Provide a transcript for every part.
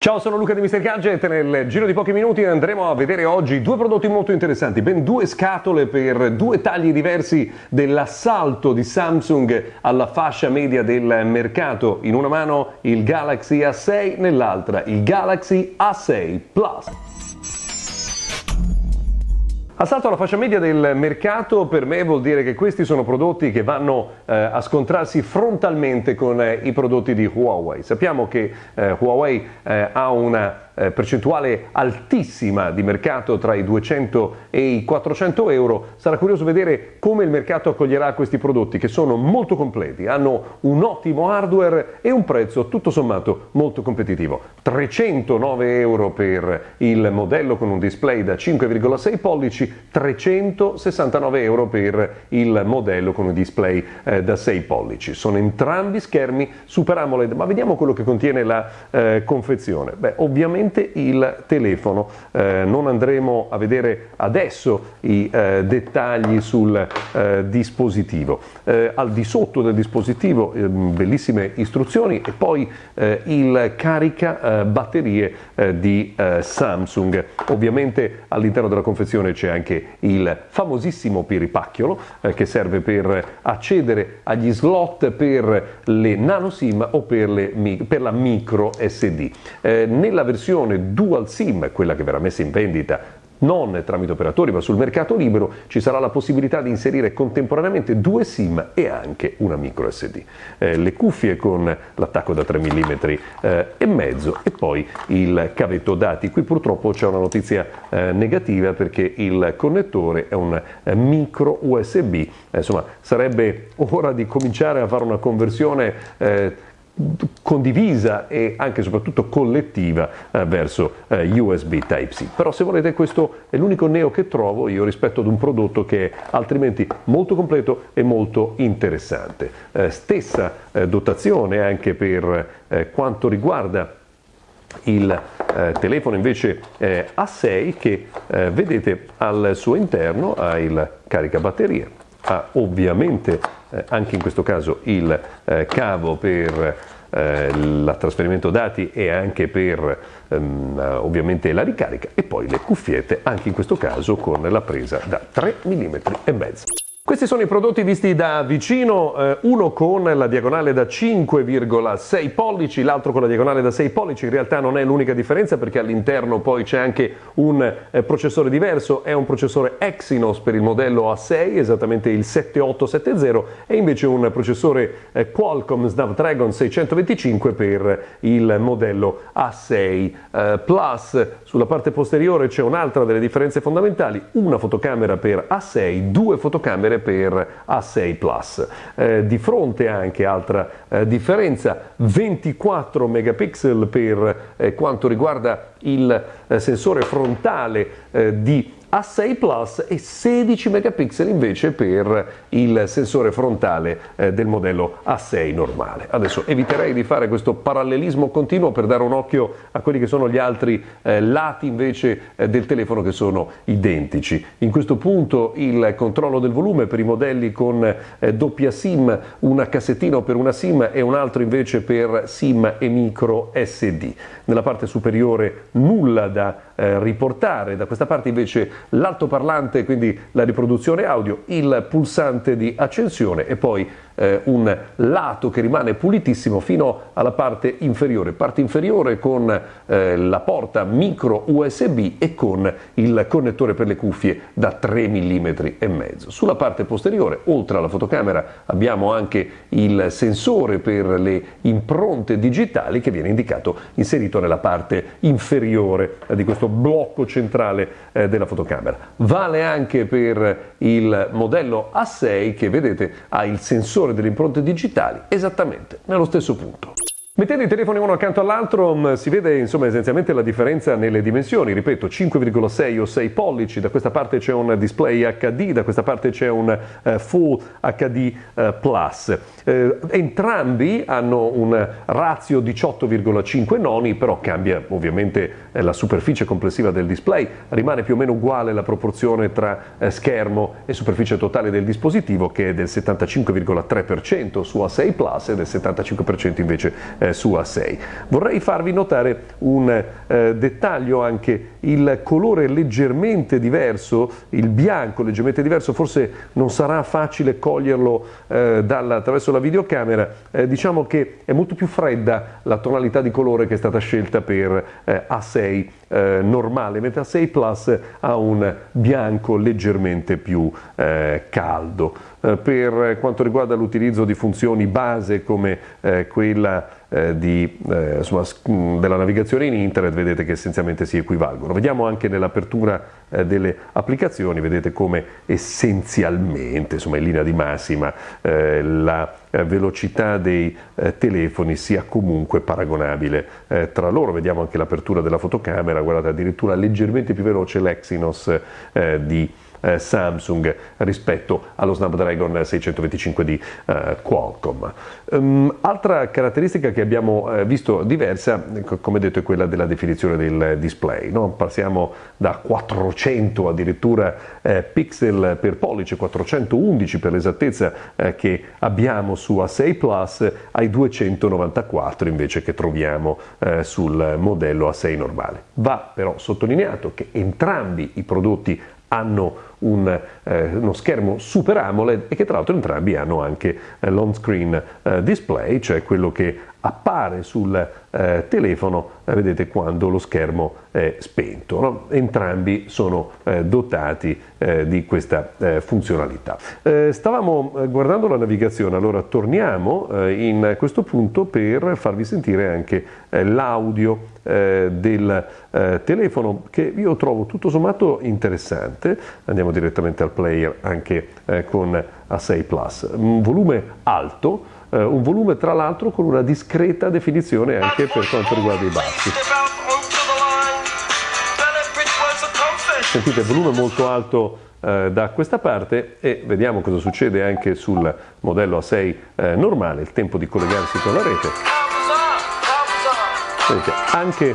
Ciao, sono Luca di Mr. Gadget. Nel giro di pochi minuti andremo a vedere oggi due prodotti molto interessanti, ben due scatole per due tagli diversi dell'assalto di Samsung alla fascia media del mercato. In una mano il Galaxy A6, nell'altra il Galaxy A6 Plus. Assalto alla fascia media del mercato per me vuol dire che questi sono prodotti che vanno eh, a scontrarsi frontalmente con eh, i prodotti di Huawei. Sappiamo che eh, Huawei eh, ha una eh, percentuale altissima di mercato tra i 200 e i 400 euro, sarà curioso vedere come il mercato accoglierà questi prodotti che sono molto completi, hanno un ottimo hardware e un prezzo tutto sommato molto competitivo. 309 euro per il modello con un display da 5,6 pollici, 369 euro per il modello con un display eh, da 6 pollici. Sono entrambi schermi Super AMOLED, ma vediamo quello che contiene la eh, confezione. Beh, ovviamente ovviamente il telefono. Eh, non andremo a vedere adesso i eh, dettagli sul eh, dispositivo. Eh, al di sotto del dispositivo ehm, bellissime istruzioni e poi eh, il carica eh, batterie di Samsung. Ovviamente all'interno della confezione c'è anche il famosissimo piripacchiolo che serve per accedere agli slot per le nano SIM o per, le, per la micro SD. nella versione versione dual SIM, quella che verrà messa in vendita non tramite operatori ma sul mercato libero, ci sarà la possibilità di inserire contemporaneamente due SIM e anche una micro SD. Eh, le cuffie con l'attacco da 3 mm eh, e mezzo e poi il cavetto dati. Qui purtroppo c'è una notizia eh, negativa perché il connettore è un eh, micro USB, eh, insomma sarebbe ora di cominciare a fare una conversione eh, condivisa e anche e soprattutto collettiva eh, verso eh, USB Type-C. Però se volete questo è l'unico neo che trovo io rispetto ad un prodotto che è altrimenti molto completo e molto interessante. Eh, stessa eh, dotazione anche per eh, quanto riguarda il eh, telefono invece A6 che vedete al suo interno ha il caricabatterie, ha ovviamente eh, anche in questo caso il eh, cavo per eh, il trasferimento dati e anche per ehm, ovviamente la ricarica e poi le cuffiette anche in questo caso con la presa da 3 mm e mezzo. Questi sono i prodotti visti da vicino, eh, uno con la diagonale da 5,6 pollici, l'altro con la diagonale da 6 pollici, in realtà non è l'unica differenza perché all'interno poi c'è anche un eh, processore diverso, è un processore Exynos per il modello A6, esattamente il 7870 e invece un processore eh, Qualcomm Snapdragon 625 per il modello A6 eh, Plus. Sulla parte posteriore c'è un'altra delle differenze fondamentali, una fotocamera per A6, due fotocamere per A6 Plus. Eh, di fronte anche altra eh, differenza, 24 megapixel per eh, quanto riguarda il eh, sensore frontale eh, di a6 Plus e 16 megapixel invece per il sensore frontale eh, del modello A6 normale. Adesso eviterei di fare questo parallelismo continuo per dare un occhio a quelli che sono gli altri eh, lati invece eh, del telefono che sono identici. In questo punto il controllo del volume per i modelli con eh, doppia SIM, una cassettina per una SIM e un altro invece per SIM e micro SD. Nella parte superiore nulla da eh, riportare, da questa parte invece l'altoparlante, quindi la riproduzione audio, il pulsante di accensione e poi eh, un lato che rimane pulitissimo fino alla parte inferiore, parte inferiore con eh, la porta micro USB e con il connettore per le cuffie da 3 mm e mezzo. Sulla parte posteriore, oltre alla fotocamera, abbiamo anche il sensore per le impronte digitali che viene indicato inserito nella parte inferiore di questo blocco centrale eh, della fotocamera. Vale anche per il modello A6 che vedete ha il sensore delle impronte digitali esattamente nello stesso punto. Mettendo i telefoni uno accanto all'altro mm, si vede insomma essenzialmente la differenza nelle dimensioni, ripeto 5,6 o 6 pollici, da questa parte c'è un display HD, da questa parte c'è un uh, Full HD uh, Plus. Uh, entrambi hanno un razio 18,5 noni, però cambia ovviamente la superficie complessiva del display, rimane più o meno uguale la proporzione tra schermo e superficie totale del dispositivo che è del 75,3% su A6 Plus e del 75% invece eh, su A6. Vorrei farvi notare un eh, dettaglio anche, il colore leggermente diverso, il bianco leggermente diverso, forse non sarà facile coglierlo eh, dalla, attraverso la videocamera, eh, diciamo che è molto più fredda la tonalità di colore che è stata scelta per eh, A6 eh, normale, mentre A6 Plus ha un bianco leggermente più caldo. Eh, per quanto riguarda l'utilizzo di funzioni base come eh, quella eh, di, insomma, della navigazione in internet, vedete che essenzialmente si equivalgono. Vediamo anche nell'apertura delle applicazioni, vedete come essenzialmente, insomma in linea di massima, la velocità dei telefoni sia comunque paragonabile tra loro. Vediamo anche l'apertura della fotocamera, guardate addirittura leggermente più veloce l'Exynos di eh, Samsung rispetto allo Snapdragon 625 di eh, Qualcomm. Um, altra caratteristica che abbiamo eh, visto diversa, come detto, è quella della definizione del display. No? Passiamo da 400 addirittura eh, pixel per pollice, 411 per l'esattezza eh, che abbiamo su A6 Plus, ai 294 invece che troviamo eh, sul modello A6 normale. Va però sottolineato che entrambi i prodotti hanno un, eh, uno schermo Super AMOLED e che tra l'altro entrambi hanno anche eh, l'on screen eh, display, cioè quello che appare sul eh, telefono, eh, vedete quando lo schermo è spento. No? Entrambi sono eh, dotati di questa funzionalità. Stavamo guardando la navigazione, allora torniamo in questo punto per farvi sentire anche l'audio del telefono che io trovo tutto sommato interessante. Andiamo direttamente al player anche con A6 Plus. Un volume alto eh, un volume tra l'altro con una discreta definizione anche per quanto riguarda i bassi. Sentite, volume molto alto eh, da questa parte e vediamo cosa succede anche sul modello A6 eh, normale, il tempo di collegarsi con la rete. Vedete, anche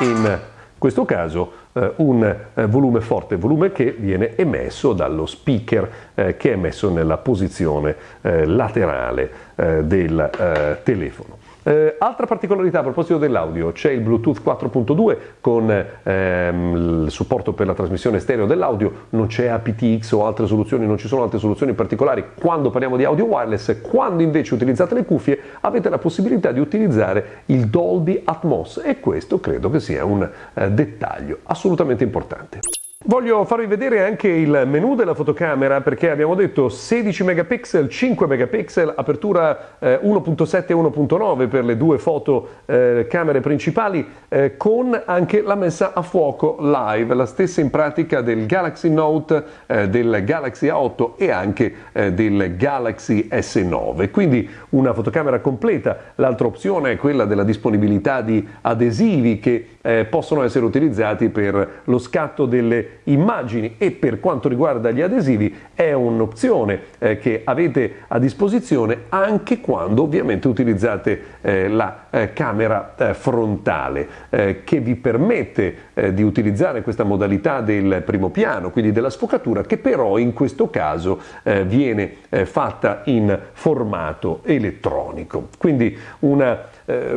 in questo caso eh, un eh, volume forte, volume che viene emesso dallo speaker eh, che è messo nella posizione eh, laterale eh, del telefono. Eh, altra particolarità a proposito dell'audio, c'è il Bluetooth 4.2 con ehm, il supporto per la trasmissione stereo dell'audio, non c'è aptX o altre soluzioni, non ci sono altre soluzioni particolari quando parliamo di audio wireless, quando invece utilizzate le cuffie avete la possibilità di utilizzare il Dolby Atmos e questo credo che sia un eh, dettaglio assolutamente importante. Voglio farvi vedere anche il menu della fotocamera perché abbiamo detto 16 megapixel, 5 megapixel, apertura eh, 1.7 e 1.9 per le due fotocamere eh, principali eh, con anche la messa a fuoco live, la stessa in pratica del Galaxy Note, eh, del Galaxy A8 e anche eh, del Galaxy S9. Quindi una fotocamera completa, l'altra opzione è quella della disponibilità di adesivi che eh, possono essere utilizzati per lo scatto delle immagini e per quanto riguarda gli adesivi è un'opzione eh, che avete a disposizione anche quando ovviamente utilizzate eh, la eh, camera eh, frontale eh, che vi permette di utilizzare questa modalità del primo piano, quindi della sfocatura che però in questo caso viene fatta in formato elettronico. Quindi una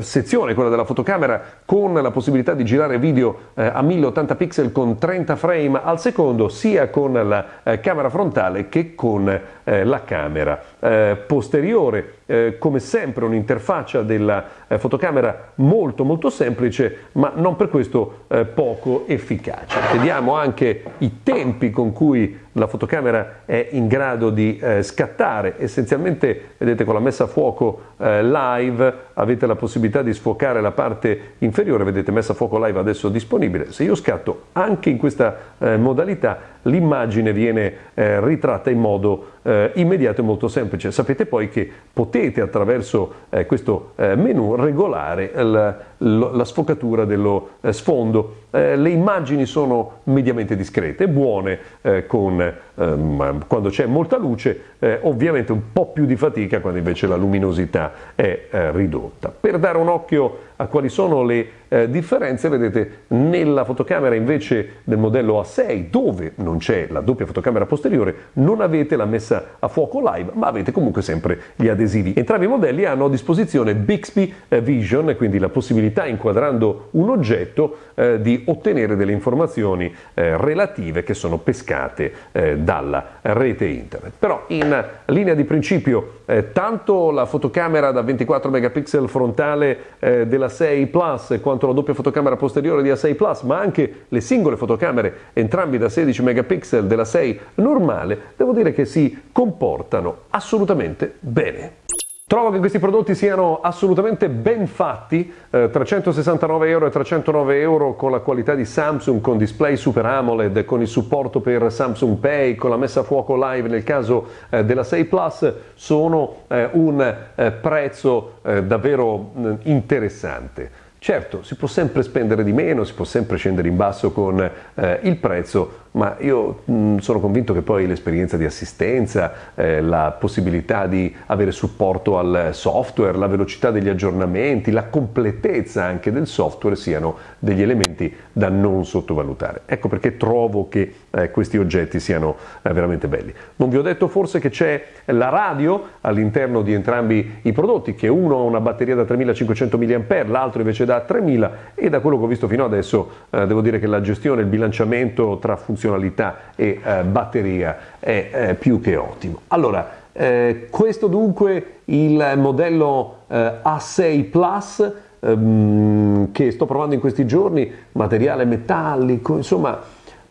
sezione, quella della fotocamera, con la possibilità di girare video eh, a 1080 pixel con 30 frame al secondo, sia con la eh, camera frontale che con eh, la camera eh, posteriore. Eh, come sempre un'interfaccia della fotocamera molto molto semplice, ma non per questo poco efficace. Vediamo anche i tempi con cui la fotocamera è in grado di eh, scattare, essenzialmente vedete con la messa a fuoco eh, live avete la possibilità di sfocare la parte inferiore, vedete messa a fuoco live adesso disponibile, se io scatto anche in questa eh, modalità l'immagine viene eh, ritratta in modo eh, immediato e molto semplice. Sapete poi che potete attraverso eh, questo menu regolare il, la sfocatura dello eh, sfondo. Eh, le immagini sono mediamente discrete, buone eh, con, ehm, quando c'è molta luce, eh, ovviamente un po' più di fatica quando invece la luminosità è eh, ridotta. Per dare un occhio a quali sono le eh, differenze, vedete nella fotocamera invece del modello A6 dove non c'è la doppia fotocamera posteriore non avete la messa a fuoco live ma avete comunque sempre gli adesivi. Entrambi i modelli hanno a disposizione Bixby Vision quindi la possibilità inquadrando un oggetto di ottenere delle informazioni eh, relative che sono pescate eh, dalla rete internet. Però in linea di principio eh, tanto la fotocamera da 24 megapixel frontale della 6 Plus quanto quanto la doppia fotocamera posteriore di A6 Plus, ma anche le singole fotocamere, entrambi da 16 megapixel della 6 normale, devo dire che si comportano assolutamente bene. Trovo che questi prodotti siano assolutamente ben fatti, eh, 369 euro e 309 euro con la qualità di Samsung, con display Super AMOLED, con il supporto per Samsung Pay, con la messa a fuoco live nel caso eh, della 6 Plus, sono eh, un eh, prezzo eh, davvero interessante. Certo, si può sempre spendere di meno, si può sempre scendere in basso con eh, il prezzo, ma io mh, mm, sono convinto che poi l'esperienza di assistenza, eh, la possibilità di avere supporto al software, la velocità degli aggiornamenti, la completezza anche del software siano degli elementi da non sottovalutare. Ecco perché trovo che eh, questi oggetti siano eh, veramente belli. Non vi ho detto forse che c'è la radio all'interno di entrambi i prodotti, che uno ha una batteria da 3500 mAh, l'altro invece da 3000 e da quello che ho visto fino adesso eh, devo dire che la gestione, il bilanciamento tra funzionalità funzionalità e eh, batteria è eh, più che ottimo. Allora, eh, questo dunque il modello eh, A6 Plus ehm, che sto provando in questi giorni, materiale metallico, insomma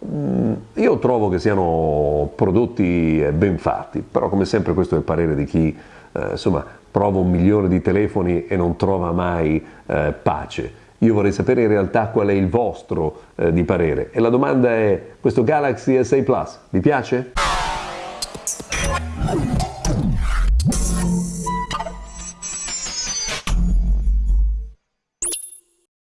mm, io trovo che siano prodotti eh, ben fatti, però come sempre questo è il parere di chi eh, insomma, prova un milione di telefoni e non trova mai pace. Io vorrei sapere in realtà qual è il vostro eh, di parere. E la domanda è, questo Galaxy S6 Plus vi piace?